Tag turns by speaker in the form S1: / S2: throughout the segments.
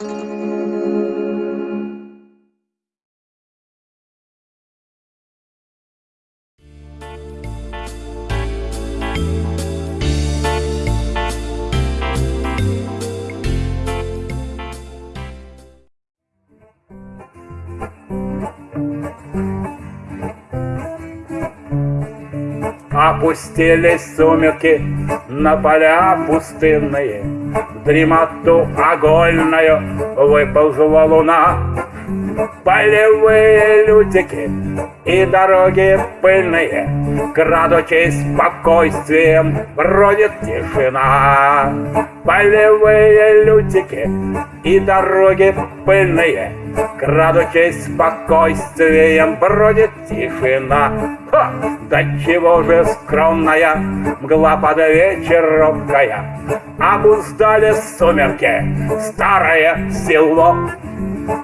S1: thank you Опустились сумерки на поля пустынные, дремоту огольную выползла луна. Полевые лютики и дороги пыльные, Крадучись спокойствием, бродит тишина. Полевые лютики и дороги пыльные, Крадучись спокойствием, бродит тишина. Ха! Да чего же скромная мгла под вечер робкая, Обуздали сумерки старое село.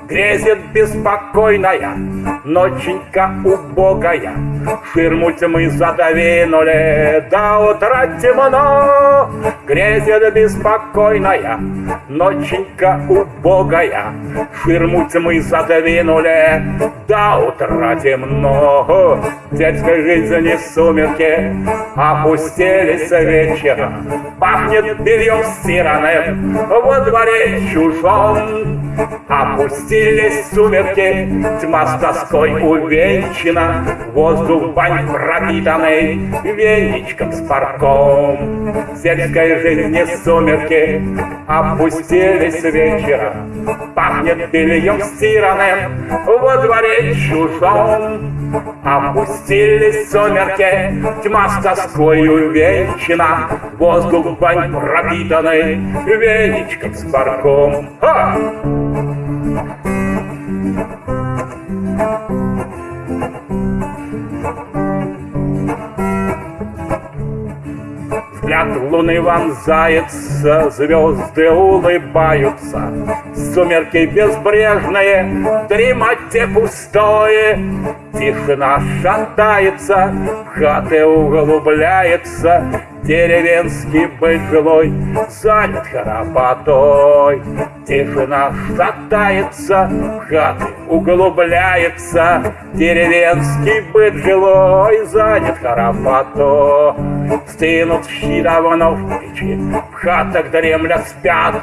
S1: Грезит беспокойная, ноченька убогая, Ширму тьмы задвинули, до утра темно. Грезит беспокойная, ноченька убогая, Ширму тьмы задвинули, до утра темно. В сельской жизни сумерки опустились вечера, Пахнет бельем стиранным во дворе чужом. Опустились сумерки, тьма с тоской увенчана, Воздух бань пропитанный веничком с парком. В сельской жизни сумерки опустились вечера, Пахнет бельем стиранным во дворе чужом. Опустились сумерки, тьма с тоской увенчана, Воздух бань пропитанный веничком с парком. Ха! Взгляд луны вонзается, звезды улыбаются, Сумерки безбрежные, в дремоте пустое, Тишина шатается, хаты углубляется, Деревенский быт жилой занят храпотой. Тишина шатается, хаты углубляется, Деревенский быт жилой занят храпотой. Стынут щи давно в печи, в хатах дремлят спят,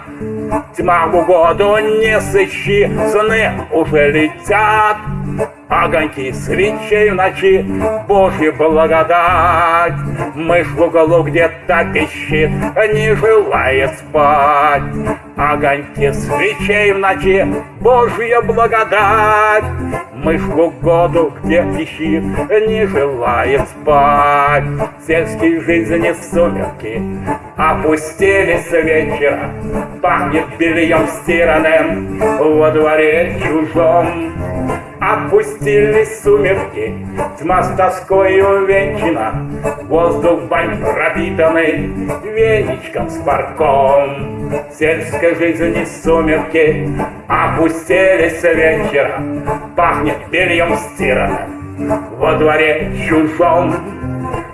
S1: Тьма в угоду не сыщи, сны уже летят. Огоньки свечей в ночи, Божья благодать. Мышь в углу где-то пищит, не желает спать. Огоньки свечей в ночи, Божья благодать. Мышь в угоду где пищит, не желает спать. В сельской жизни сумерки опустились вечера, Пахнет бельем стиранным во дворе чужом. Опустились сумерки, тьма с тоской увенчана, Воздух бань пропитанный веничком с парком. В сельской жизни сумерки опустились вечера, Пахнет бельем стиранным во дворе чужом.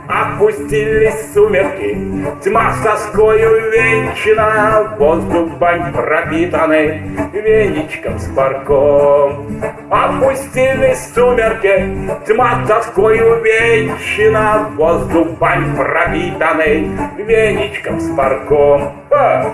S1: Опустились сумерки, тьма тоскою венчана, Воздух бань пропитанный веничком с парком. Опустились сумерки, тьма тоскою венчана, Воздух бань пропитанный веничком с парком. А!